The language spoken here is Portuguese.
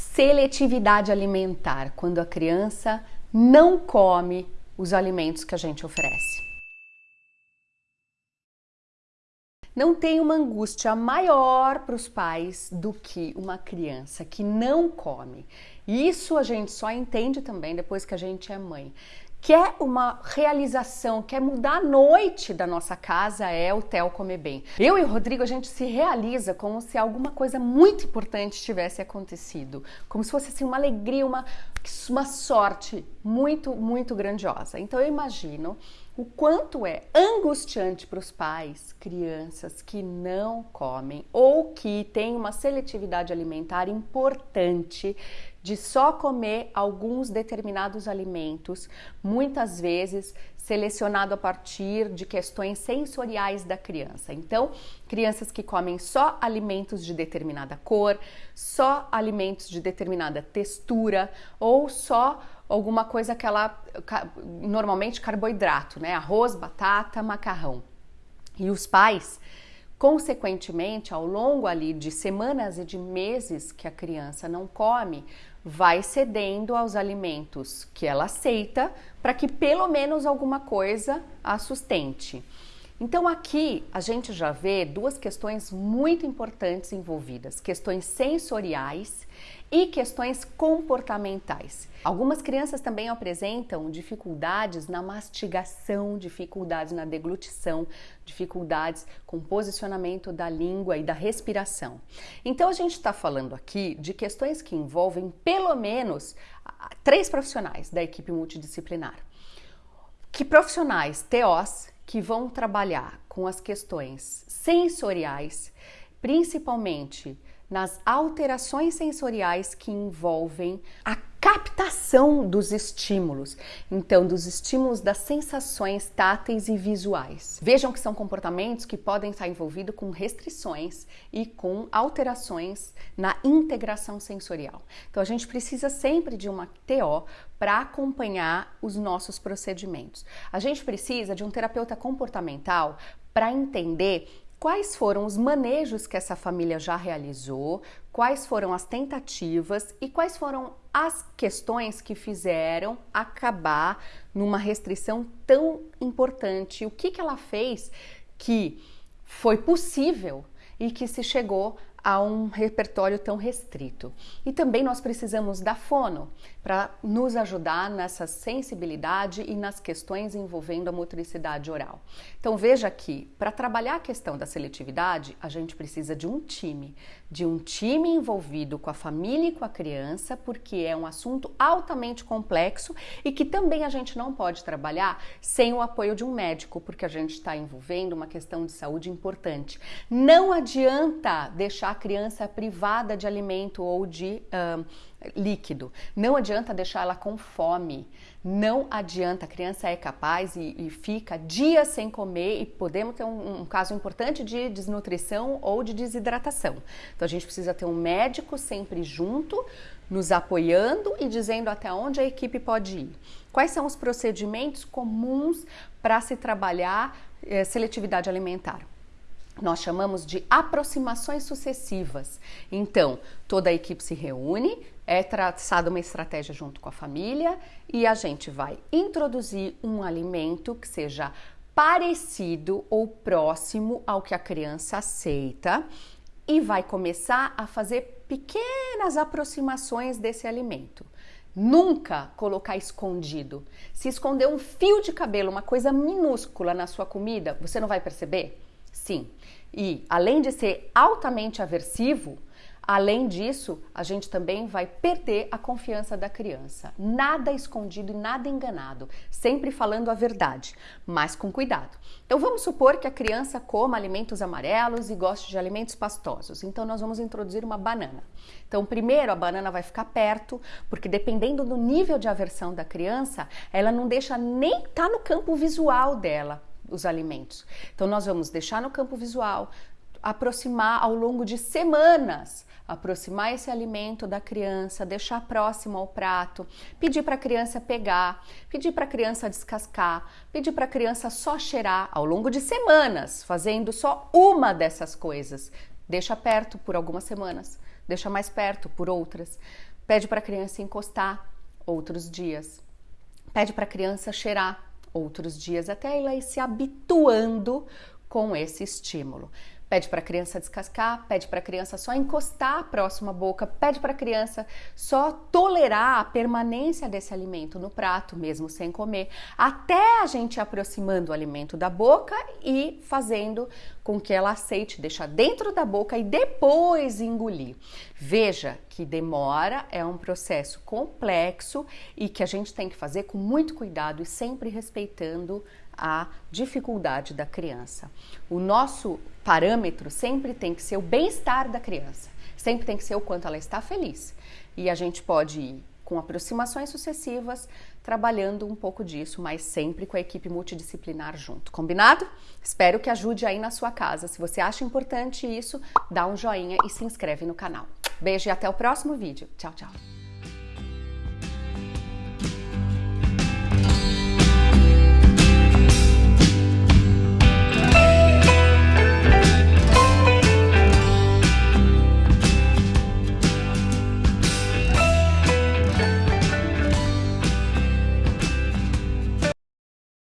seletividade alimentar, quando a criança não come os alimentos que a gente oferece. Não tem uma angústia maior para os pais do que uma criança que não come. Isso a gente só entende também depois que a gente é mãe quer uma realização, quer mudar a noite da nossa casa, é o Theo Comer Bem. Eu e o Rodrigo, a gente se realiza como se alguma coisa muito importante tivesse acontecido, como se fosse assim, uma alegria, uma, uma sorte muito, muito grandiosa. Então eu imagino o quanto é angustiante para os pais, crianças que não comem ou que têm uma seletividade alimentar importante de só comer alguns determinados alimentos, muitas vezes selecionado a partir de questões sensoriais da criança. Então, crianças que comem só alimentos de determinada cor, só alimentos de determinada textura ou só alguma coisa que ela normalmente carboidrato, né? Arroz, batata, macarrão. E os pais Consequentemente, ao longo ali de semanas e de meses que a criança não come, vai cedendo aos alimentos que ela aceita para que pelo menos alguma coisa a sustente. Então aqui a gente já vê duas questões muito importantes envolvidas, questões sensoriais e questões comportamentais. Algumas crianças também apresentam dificuldades na mastigação, dificuldades na deglutição, dificuldades com posicionamento da língua e da respiração. Então a gente está falando aqui de questões que envolvem pelo menos três profissionais da equipe multidisciplinar. Que profissionais TOs que vão trabalhar com as questões sensoriais, principalmente nas alterações sensoriais que envolvem a captação dos estímulos, então dos estímulos das sensações táteis e visuais. Vejam que são comportamentos que podem estar envolvidos com restrições e com alterações na integração sensorial. Então a gente precisa sempre de uma TO para acompanhar os nossos procedimentos. A gente precisa de um terapeuta comportamental para entender quais foram os manejos que essa família já realizou, quais foram as tentativas e quais foram as questões que fizeram acabar numa restrição tão importante. O que, que ela fez que foi possível e que se chegou a um repertório tão restrito. E também nós precisamos da fono para nos ajudar nessa sensibilidade e nas questões envolvendo a motricidade oral. Então veja que para trabalhar a questão da seletividade, a gente precisa de um time, de um time envolvido com a família e com a criança, porque é um assunto altamente complexo e que também a gente não pode trabalhar sem o apoio de um médico, porque a gente está envolvendo uma questão de saúde importante. Não adianta deixar a criança privada de alimento ou de líquido. Não adianta deixar ela com fome. Não adianta, a criança é capaz e, e fica dias sem comer e podemos ter um, um, caso importante de desnutrição ou de desidratação. Então a gente precisa ter um médico sempre junto, nos apoiando e dizendo até onde a equipe pode ir. Quais são os procedimentos comuns para se trabalhar eh, seletividade alimentar? Nós chamamos de aproximações sucessivas. Então, toda a equipe se reúne, é traçada uma estratégia junto com a família e a gente vai introduzir um alimento que seja parecido ou próximo ao que a criança aceita e vai começar a fazer pequenas aproximações desse alimento. Nunca colocar escondido. Se esconder um fio de cabelo, uma coisa minúscula na sua comida, você não vai perceber? Sim. E além de ser altamente aversivo, além disso, a gente também vai perder a confiança da criança. Nada escondido e nada enganado, sempre falando a verdade, mas com cuidado. Então vamos supor que a criança coma alimentos amarelos e goste de alimentos pastosos. Então nós vamos introduzir uma banana. Então primeiro a banana vai ficar perto, porque dependendo do nível de aversão da criança, ela não deixa nem estar tá no campo visual dela os alimentos. Então, nós vamos deixar no campo visual, aproximar ao longo de semanas, aproximar esse alimento da criança, deixar próximo ao prato, pedir para a criança pegar, pedir para a criança descascar, pedir para a criança só cheirar ao longo de semanas, fazendo só uma dessas coisas. Deixa perto por algumas semanas deixa mais perto por outras. Pede para a criança encostar outros dias. Pede para a criança cheirar outros dias até ela ir se habituando com esse estímulo. Pede para a criança descascar, pede para a criança só encostar a próxima boca, pede para a criança só tolerar a permanência desse alimento no prato, mesmo sem comer, até a gente aproximando o alimento da boca e fazendo com que ela aceite, deixar dentro da boca e depois engolir. Veja que demora, é um processo complexo e que a gente tem que fazer com muito cuidado e sempre respeitando a dificuldade da criança. O nosso parâmetro sempre tem que ser o bem-estar da criança, sempre tem que ser o quanto ela está feliz. E a gente pode ir com aproximações sucessivas, trabalhando um pouco disso, mas sempre com a equipe multidisciplinar junto. Combinado? Espero que ajude aí na sua casa. Se você acha importante isso, dá um joinha e se inscreve no canal. Beijo e até o próximo vídeo. Tchau, tchau.